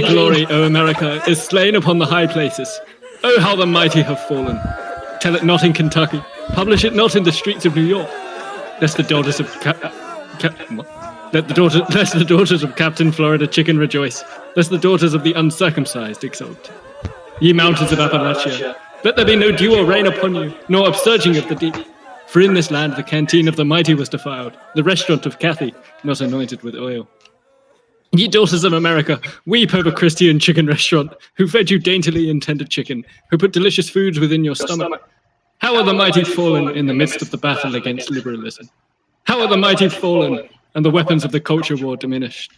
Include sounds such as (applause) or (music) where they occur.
thy glory, O America, is slain upon the high places. Oh, how the mighty have fallen. Tell it not in Kentucky. Publish it not in the streets of New York. Lest the daughters of Cap- Cap- let the daughters, (laughs) lest the daughters of Captain Florida Chicken rejoice. Lest the daughters of the uncircumcised exult. Ye mountains of Appalachia, let there be no dew or rain upon you, nor upsurging of the deep. For in this land the canteen of the mighty was defiled, the restaurant of Cathy not anointed with oil. Ye daughters of America, weep over Christian chicken restaurant, who fed you daintily in tender chicken, who put delicious foods within your stomach. How are the mighty fallen in the midst of the battle against liberalism? How are the mighty fallen and the weapons of the culture war diminished?